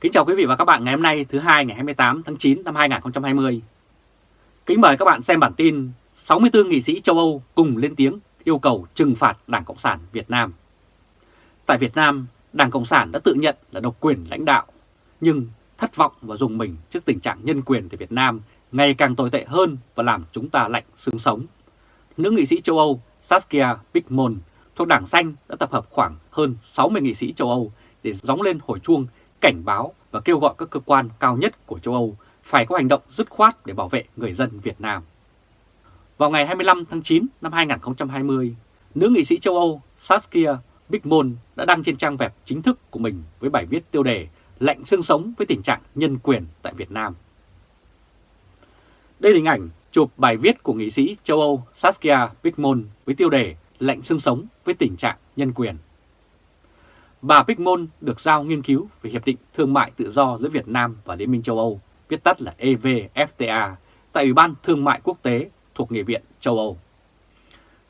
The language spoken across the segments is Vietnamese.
Kính chào quý vị và các bạn ngày hôm nay thứ hai ngày 28 tháng 9 năm 2020. Kính mời các bạn xem bản tin 64 nghị sĩ châu Âu cùng lên tiếng yêu cầu trừng phạt Đảng Cộng sản Việt Nam. Tại Việt Nam, Đảng Cộng sản đã tự nhận là độc quyền lãnh đạo, nhưng thất vọng và dùng mình trước tình trạng nhân quyền tại Việt Nam ngày càng tồi tệ hơn và làm chúng ta lạnh xương sống. Nữ nghị sĩ châu Âu Saskia Bickmon thuộc Đảng Xanh đã tập hợp khoảng hơn 60 nghị sĩ châu Âu để gióng lên hồi chuông cảnh báo và kêu gọi các cơ quan cao nhất của châu Âu phải có hành động dứt khoát để bảo vệ người dân Việt Nam. Vào ngày 25 tháng 9 năm 2020, nữ nghị sĩ châu Âu Saskia Bigmon đã đăng trên trang web chính thức của mình với bài viết tiêu đề Lạnh xương sống với tình trạng nhân quyền tại Việt Nam. Đây là hình ảnh chụp bài viết của nghị sĩ châu Âu Saskia Bigmon với tiêu đề Lạnh xương sống với tình trạng nhân quyền. Bà Bickmon được giao nghiên cứu về Hiệp định Thương mại Tự do giữa Việt Nam và Liên minh châu Âu, viết tắt là EVFTA, tại Ủy ban Thương mại Quốc tế thuộc Nghị viện châu Âu.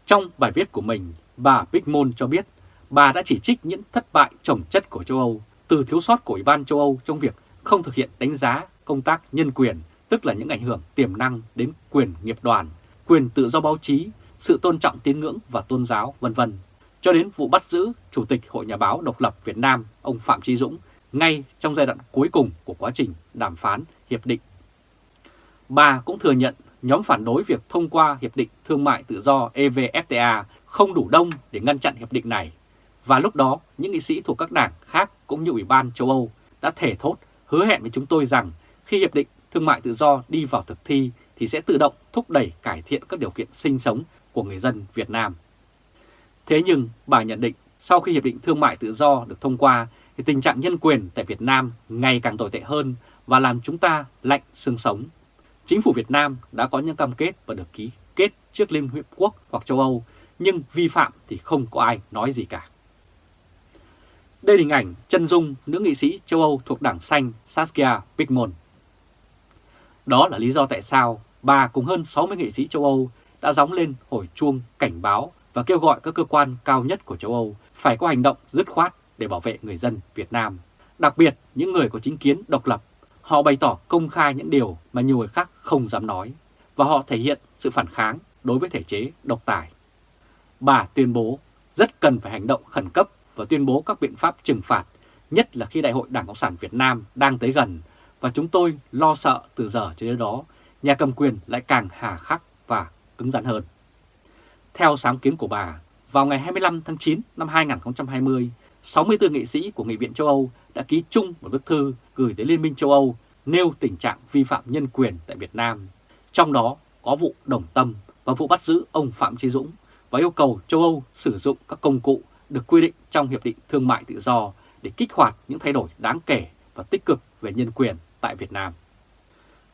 Trong bài viết của mình, bà Bickmon cho biết bà đã chỉ trích những thất bại trồng chất của châu Âu từ thiếu sót của Ủy ban châu Âu trong việc không thực hiện đánh giá công tác nhân quyền, tức là những ảnh hưởng tiềm năng đến quyền nghiệp đoàn, quyền tự do báo chí, sự tôn trọng tín ngưỡng và tôn giáo, vân vân cho đến vụ bắt giữ Chủ tịch Hội Nhà báo Độc lập Việt Nam ông Phạm Trí Dũng ngay trong giai đoạn cuối cùng của quá trình đàm phán hiệp định. Bà cũng thừa nhận nhóm phản đối việc thông qua Hiệp định Thương mại Tự do EVFTA không đủ đông để ngăn chặn hiệp định này. Và lúc đó, những nghị sĩ thuộc các đảng khác cũng như Ủy ban châu Âu đã thể thốt hứa hẹn với chúng tôi rằng khi Hiệp định Thương mại Tự do đi vào thực thi thì sẽ tự động thúc đẩy cải thiện các điều kiện sinh sống của người dân Việt Nam. Thế nhưng bà nhận định sau khi Hiệp định Thương mại Tự do được thông qua thì tình trạng nhân quyền tại Việt Nam ngày càng tồi tệ hơn và làm chúng ta lạnh xương sống. Chính phủ Việt Nam đã có những cam kết và được ký kết trước Liên Hiệp Quốc hoặc châu Âu, nhưng vi phạm thì không có ai nói gì cả. Đây là hình ảnh chân dung nữ nghị sĩ châu Âu thuộc Đảng Xanh Saskia Pigmon. Đó là lý do tại sao bà cùng hơn 60 nghị sĩ châu Âu đã gióng lên hồi chuông cảnh báo và kêu gọi các cơ quan cao nhất của châu Âu phải có hành động dứt khoát để bảo vệ người dân Việt Nam. Đặc biệt, những người có chính kiến độc lập, họ bày tỏ công khai những điều mà nhiều người khác không dám nói, và họ thể hiện sự phản kháng đối với thể chế độc tài. Bà tuyên bố rất cần phải hành động khẩn cấp và tuyên bố các biện pháp trừng phạt, nhất là khi Đại hội Đảng Cộng sản Việt Nam đang tới gần, và chúng tôi lo sợ từ giờ cho đến đó, nhà cầm quyền lại càng hà khắc và cứng rắn hơn. Theo sáng kiến của bà, vào ngày 25 tháng 9 năm 2020, 64 nghị sĩ của Nghị viện châu Âu đã ký chung một bức thư gửi tới Liên minh châu Âu nêu tình trạng vi phạm nhân quyền tại Việt Nam. Trong đó có vụ Đồng Tâm và vụ bắt giữ ông Phạm Trí Dũng và yêu cầu châu Âu sử dụng các công cụ được quy định trong Hiệp định Thương mại Tự do để kích hoạt những thay đổi đáng kể và tích cực về nhân quyền tại Việt Nam.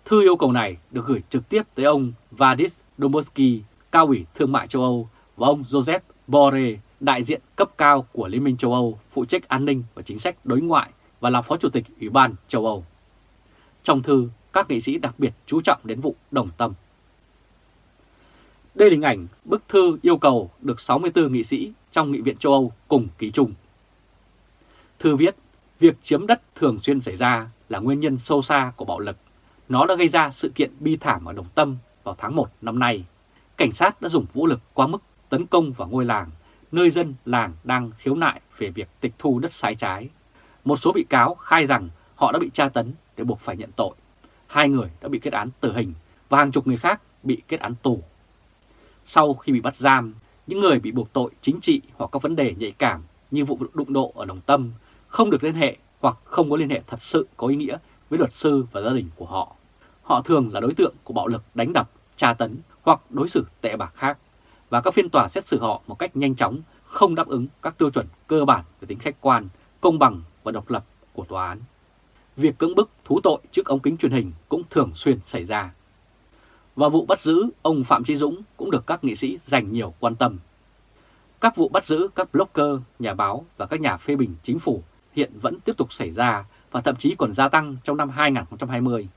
Thư yêu cầu này được gửi trực tiếp tới ông Vadis Dombrovsky, cao ủy thương mại châu Âu và ông Joseph Borrell, đại diện cấp cao của Liên minh châu Âu phụ trách an ninh và chính sách đối ngoại và là Phó Chủ tịch Ủy ban châu Âu. Trong thư, các nghị sĩ đặc biệt chú trọng đến vụ đồng tâm. Đây là hình ảnh bức thư yêu cầu được 64 nghị sĩ trong Nghị viện châu Âu cùng ký chung. Thư viết, việc chiếm đất thường xuyên xảy ra là nguyên nhân sâu xa của bạo lực. Nó đã gây ra sự kiện bi thảm ở Đồng Tâm vào tháng 1 năm nay cảnh sát đã dùng vũ lực quá mức tấn công vào ngôi làng, nơi dân làng đang khiếu nại về việc tịch thu đất sai trái. Một số bị cáo khai rằng họ đã bị tra tấn để buộc phải nhận tội. Hai người đã bị kết án tử hình và hàng chục người khác bị kết án tù. Sau khi bị bắt giam, những người bị buộc tội chính trị hoặc các vấn đề nhạy cảm như vụ đụng độ ở Đồng Tâm không được liên hệ hoặc không có liên hệ thật sự có ý nghĩa với luật sư và gia đình của họ. Họ thường là đối tượng của bạo lực đánh đập, tra tấn hoặc đối xử tệ bạc khác và các phiên tòa xét xử họ một cách nhanh chóng không đáp ứng các tiêu chuẩn cơ bản về tính khách quan, công bằng và độc lập của tòa án. Việc cưỡng bức thú tội trước ống kính truyền hình cũng thường xuyên xảy ra. Và vụ bắt giữ ông Phạm Trí Dũng cũng được các nghị sĩ dành nhiều quan tâm. Các vụ bắt giữ các blogger, nhà báo và các nhà phê bình chính phủ hiện vẫn tiếp tục xảy ra và thậm chí còn gia tăng trong năm 2020.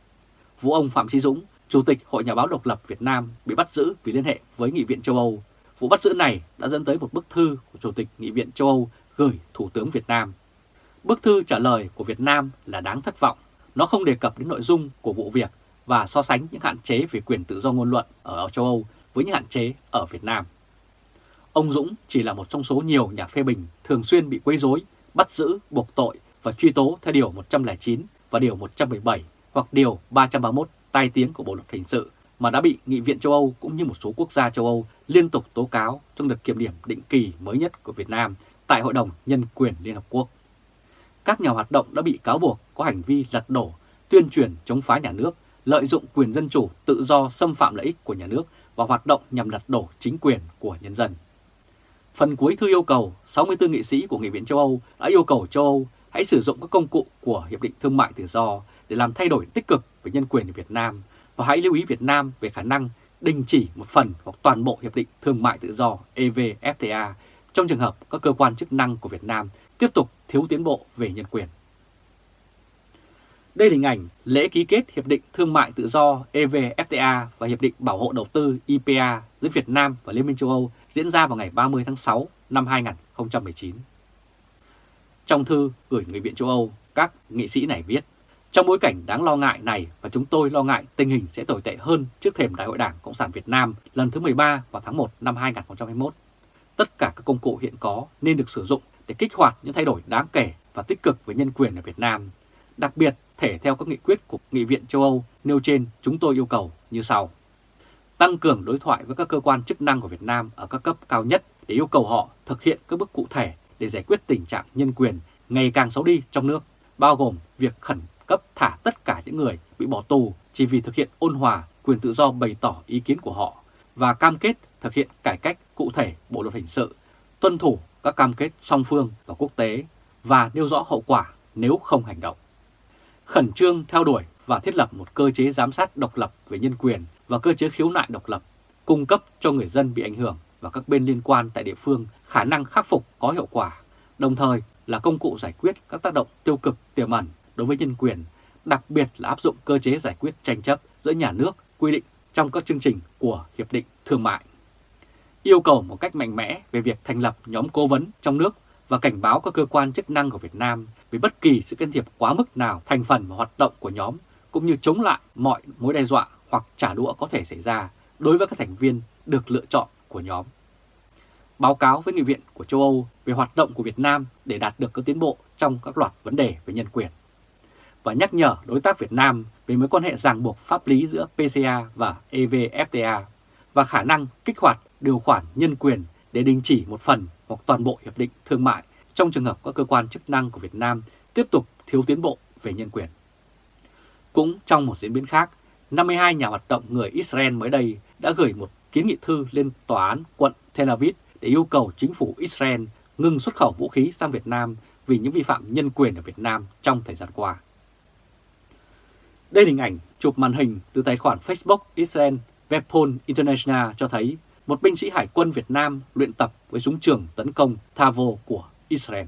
Vụ ông Phạm Trí Dũng Chủ tịch Hội Nhà báo độc lập Việt Nam bị bắt giữ vì liên hệ với Nghị viện châu Âu. Vụ bắt giữ này đã dẫn tới một bức thư của Chủ tịch Nghị viện châu Âu gửi Thủ tướng Việt Nam. Bức thư trả lời của Việt Nam là đáng thất vọng. Nó không đề cập đến nội dung của vụ việc và so sánh những hạn chế về quyền tự do ngôn luận ở châu Âu với những hạn chế ở Việt Nam. Ông Dũng chỉ là một trong số nhiều nhà phê bình thường xuyên bị quấy rối, bắt giữ, buộc tội và truy tố theo Điều 109 và Điều 117 hoặc Điều 331 tai tiếng của Bộ Luật Hình sự mà đã bị Nghị viện châu Âu cũng như một số quốc gia châu Âu liên tục tố cáo trong đợt kiểm điểm định kỳ mới nhất của Việt Nam tại Hội đồng Nhân quyền Liên Hợp Quốc. Các nhà hoạt động đã bị cáo buộc có hành vi lật đổ, tuyên truyền chống phá nhà nước, lợi dụng quyền dân chủ, tự do xâm phạm lợi ích của nhà nước và hoạt động nhằm lật đổ chính quyền của nhân dân. Phần cuối thư yêu cầu 64 nghị sĩ của Nghị viện châu Âu đã yêu cầu châu Âu hãy sử dụng các công cụ của Hiệp định Thương mại Tự do để làm thay đổi tích cực về nhân quyền ở Việt Nam và hãy lưu ý Việt Nam về khả năng đình chỉ một phần hoặc toàn bộ Hiệp định Thương mại Tự do EVFTA trong trường hợp các cơ quan chức năng của Việt Nam tiếp tục thiếu tiến bộ về nhân quyền. Đây là hình ảnh lễ ký kết Hiệp định Thương mại Tự do EVFTA và Hiệp định Bảo hộ Đầu tư IPA giữa Việt Nam và Liên minh châu Âu diễn ra vào ngày 30 tháng 6 năm 2019. Trong thư gửi Nghị viện châu Âu, các nghị sĩ này viết, trong bối cảnh đáng lo ngại này và chúng tôi lo ngại tình hình sẽ tồi tệ hơn trước thềm Đại hội Đảng Cộng sản Việt Nam lần thứ 13 vào tháng 1 năm 2021. Tất cả các công cụ hiện có nên được sử dụng để kích hoạt những thay đổi đáng kể và tích cực về nhân quyền ở Việt Nam. Đặc biệt, thể theo các nghị quyết của Nghị viện châu Âu nêu trên, chúng tôi yêu cầu như sau. Tăng cường đối thoại với các cơ quan chức năng của Việt Nam ở các cấp cao nhất để yêu cầu họ thực hiện các bước cụ thể để giải quyết tình trạng nhân quyền ngày càng xấu đi trong nước, bao gồm việc khẩn cấp thả tất cả những người bị bỏ tù chỉ vì thực hiện ôn hòa quyền tự do bày tỏ ý kiến của họ và cam kết thực hiện cải cách cụ thể Bộ Luật Hình sự, tuân thủ các cam kết song phương và quốc tế và nêu rõ hậu quả nếu không hành động. Khẩn trương theo đuổi và thiết lập một cơ chế giám sát độc lập về nhân quyền và cơ chế khiếu nại độc lập, cung cấp cho người dân bị ảnh hưởng và các bên liên quan tại địa phương khả năng khắc phục có hiệu quả, đồng thời là công cụ giải quyết các tác động tiêu cực tiềm ẩn đối với nhân quyền, đặc biệt là áp dụng cơ chế giải quyết tranh chấp giữa nhà nước quy định trong các chương trình của Hiệp định Thương mại. Yêu cầu một cách mạnh mẽ về việc thành lập nhóm cố vấn trong nước và cảnh báo các cơ quan chức năng của Việt Nam về bất kỳ sự can thiệp quá mức nào thành phần và hoạt động của nhóm, cũng như chống lại mọi mối đe dọa hoặc trả đũa có thể xảy ra đối với các thành viên được lựa chọn của nhóm. Báo cáo với Nghị viện của châu Âu về hoạt động của Việt Nam để đạt được các tiến bộ trong các loạt vấn đề về nhân quyền. Và nhắc nhở đối tác Việt Nam về mối quan hệ ràng buộc pháp lý giữa PCA và EVFTA và khả năng kích hoạt điều khoản nhân quyền để đình chỉ một phần hoặc toàn bộ hiệp định thương mại trong trường hợp các cơ quan chức năng của Việt Nam tiếp tục thiếu tiến bộ về nhân quyền. Cũng trong một diễn biến khác, 52 nhà hoạt động người Israel mới đây đã gửi một kiến nghị thư lên tòa án quận Tel Aviv để yêu cầu chính phủ Israel ngừng xuất khẩu vũ khí sang Việt Nam vì những vi phạm nhân quyền ở Việt Nam trong thời gian qua. Đây là hình ảnh chụp màn hình từ tài khoản Facebook Israel Weapon International cho thấy một binh sĩ hải quân Việt Nam luyện tập với súng trường tấn công Tavo của Israel.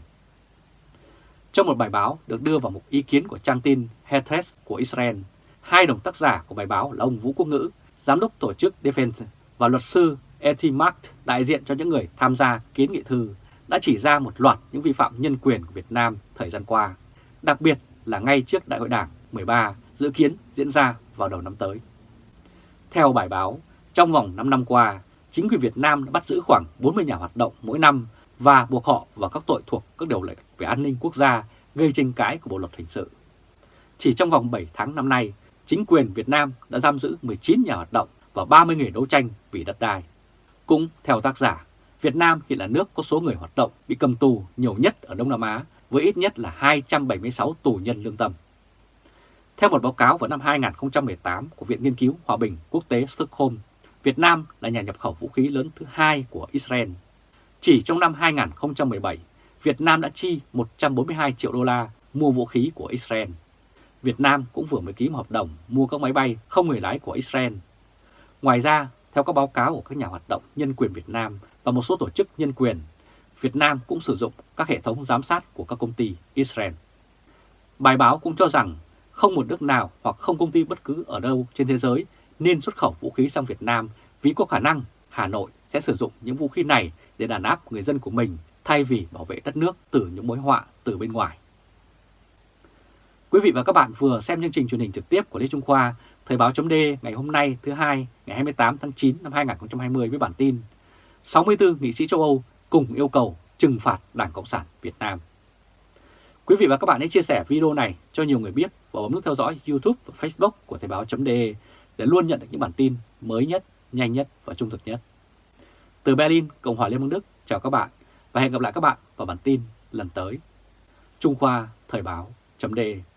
Trong một bài báo được đưa vào một ý kiến của trang tin Haaretz của Israel, hai đồng tác giả của bài báo là ông Vũ Quốc Ngữ, giám đốc tổ chức Defense và luật sư Eti Mark, đại diện cho những người tham gia kiến nghị thư, đã chỉ ra một loạt những vi phạm nhân quyền của Việt Nam thời gian qua, đặc biệt là ngay trước Đại hội Đảng 13 dự kiến diễn ra vào đầu năm tới. Theo bài báo, trong vòng 5 năm qua, chính quyền Việt Nam đã bắt giữ khoảng 40 nhà hoạt động mỗi năm và buộc họ vào các tội thuộc các điều lệ về an ninh quốc gia gây tranh cãi của Bộ Luật Hình sự. Chỉ trong vòng 7 tháng năm nay, chính quyền Việt Nam đã giam giữ 19 nhà hoạt động và 30 người đấu tranh vì đất đai. Cũng theo tác giả, Việt Nam hiện là nước có số người hoạt động bị cầm tù nhiều nhất ở Đông Nam Á với ít nhất là 276 tù nhân lương tâm. Theo một báo cáo vào năm 2018 của Viện Nghiên cứu Hòa bình Quốc tế Stockholm, Việt Nam là nhà nhập khẩu vũ khí lớn thứ hai của Israel. Chỉ trong năm 2017, Việt Nam đã chi 142 triệu đô la mua vũ khí của Israel. Việt Nam cũng vừa mới ký một hợp đồng mua các máy bay không người lái của Israel. Ngoài ra, theo các báo cáo của các nhà hoạt động nhân quyền Việt Nam và một số tổ chức nhân quyền, Việt Nam cũng sử dụng các hệ thống giám sát của các công ty Israel. Bài báo cũng cho rằng không một nước nào hoặc không công ty bất cứ ở đâu trên thế giới nên xuất khẩu vũ khí sang Việt Nam vì có khả năng Hà Nội sẽ sử dụng những vũ khí này để đàn áp người dân của mình thay vì bảo vệ đất nước từ những mối họa từ bên ngoài. Quý vị và các bạn vừa xem chương trình truyền hình trực tiếp của Lê Trung Khoa, Thời báo chấm ngày hôm nay thứ hai ngày 28 tháng 9 năm 2020 với bản tin 64 nghị sĩ châu Âu cùng yêu cầu trừng phạt Đảng Cộng sản Việt Nam. Quý vị và các bạn hãy chia sẻ video này cho nhiều người biết và bấm nút theo dõi YouTube và Facebook của Thời báo.de để luôn nhận được những bản tin mới nhất, nhanh nhất và trung thực nhất. Từ Berlin, Cộng hòa Liên bang Đức, chào các bạn và hẹn gặp lại các bạn vào bản tin lần tới. Trung Khoa Thời báo.de